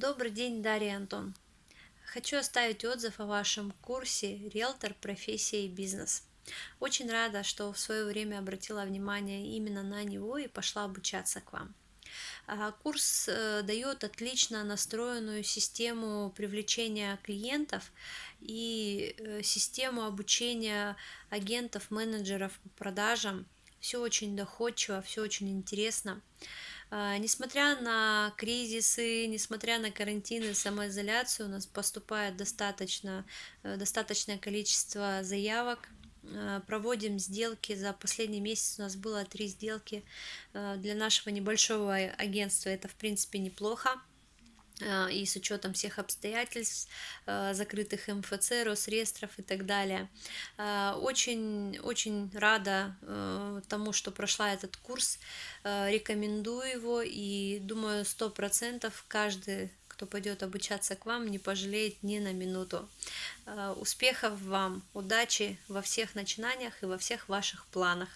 Добрый день, Дарья Антон. Хочу оставить отзыв о вашем курсе «Риэлтор. Профессия и бизнес». Очень рада, что в свое время обратила внимание именно на него и пошла обучаться к вам. А, курс э, дает отлично настроенную систему привлечения клиентов и э, систему обучения агентов, менеджеров по продажам. Все очень доходчиво, все очень интересно. А, несмотря на кризисы, несмотря на карантины, самоизоляцию, у нас поступает достаточно, э, достаточное количество заявок. А, проводим сделки. За последний месяц у нас было три сделки. А, для нашего небольшого агентства это, в принципе, неплохо. Э, и с учетом всех обстоятельств, э, закрытых МФЦ, Росреестров и так далее. Э, очень, очень рада тому, что прошла этот курс, рекомендую его и думаю, сто процентов каждый кто пойдет обучаться к вам, не пожалеет ни на минуту. Успехов вам, удачи во всех начинаниях и во всех ваших планах.